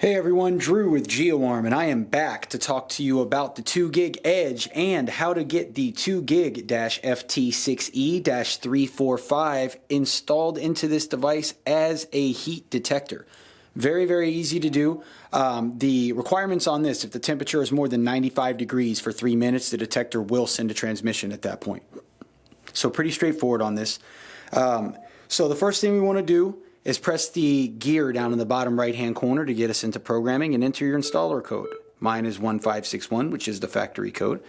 Hey everyone, Drew with GeoArm, and I am back to talk to you about the 2 gig Edge and how to get the 2 gig FT6E 345 installed into this device as a heat detector. Very, very easy to do. Um, the requirements on this, if the temperature is more than 95 degrees for three minutes, the detector will send a transmission at that point. So pretty straightforward on this. Um, so the first thing we want to do is press the gear down in the bottom right hand corner to get us into programming and enter your installer code. Mine is 1561, which is the factory code.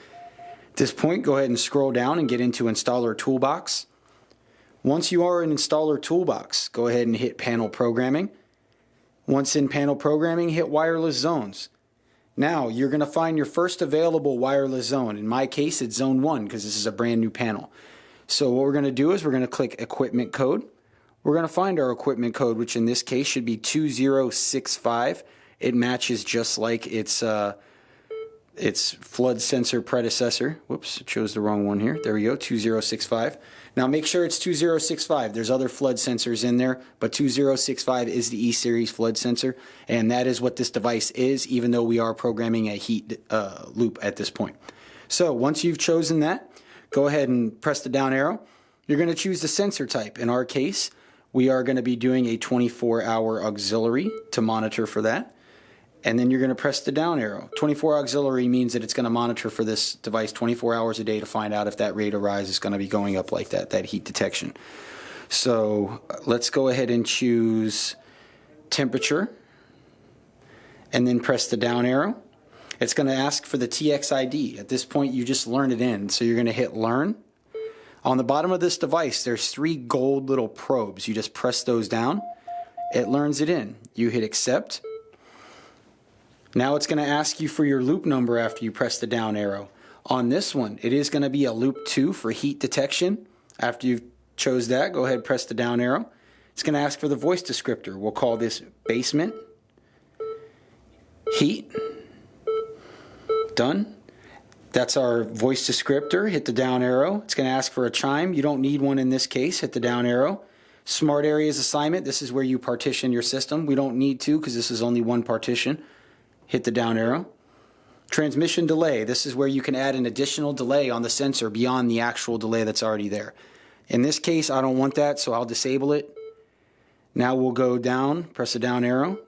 At this point, go ahead and scroll down and get into Installer Toolbox. Once you are in Installer Toolbox, go ahead and hit Panel Programming. Once in Panel Programming, hit Wireless Zones. Now, you're going to find your first available wireless zone. In my case, it's Zone 1 because this is a brand new panel. So what we're going to do is we're going to click Equipment Code. We're going to find our equipment code, which in this case should be 2065. It matches just like its uh, its flood sensor predecessor. Whoops, chose the wrong one here. There we go, 2065. Now make sure it's 2065. There's other flood sensors in there, but 2065 is the E-Series flood sensor, and that is what this device is, even though we are programming a heat uh, loop at this point. So once you've chosen that, go ahead and press the down arrow. You're going to choose the sensor type. In our case, we are going to be doing a 24 hour auxiliary to monitor for that. And then you're going to press the down arrow. 24 auxiliary means that it's going to monitor for this device 24 hours a day to find out if that rate of rise is going to be going up like that, that heat detection. So uh, let's go ahead and choose temperature and then press the down arrow. It's going to ask for the TX ID. At this point, you just learn it in. So you're going to hit learn on the bottom of this device, there's three gold little probes. You just press those down. It learns it in. You hit accept. Now it's going to ask you for your loop number after you press the down arrow. On this one, it is going to be a loop 2 for heat detection. After you've chose that, go ahead press the down arrow. It's going to ask for the voice descriptor. We'll call this basement heat. Done. That's our voice descriptor. Hit the down arrow. It's going to ask for a chime. You don't need one in this case. Hit the down arrow. Smart areas assignment. This is where you partition your system. We don't need to because this is only one partition. Hit the down arrow. Transmission delay. This is where you can add an additional delay on the sensor beyond the actual delay that's already there. In this case, I don't want that, so I'll disable it. Now we'll go down, press the down arrow.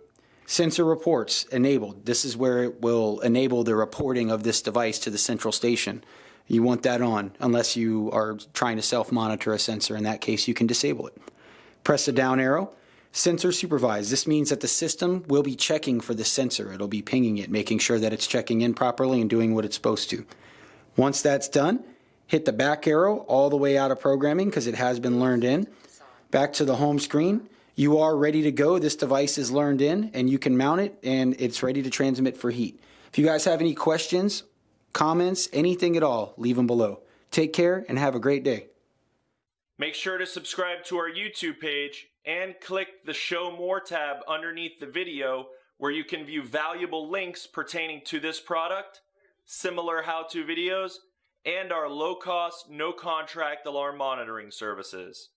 Sensor reports enabled. This is where it will enable the reporting of this device to the central station. You want that on unless you are trying to self-monitor a sensor. In that case, you can disable it. Press the down arrow. Sensor supervised. This means that the system will be checking for the sensor. It'll be pinging it, making sure that it's checking in properly and doing what it's supposed to. Once that's done, hit the back arrow all the way out of programming because it has been learned in. Back to the home screen you are ready to go. This device is learned in and you can mount it and it's ready to transmit for heat. If you guys have any questions, comments, anything at all, leave them below. Take care and have a great day. Make sure to subscribe to our YouTube page and click the Show More tab underneath the video where you can view valuable links pertaining to this product, similar how-to videos, and our low-cost, no-contract alarm monitoring services.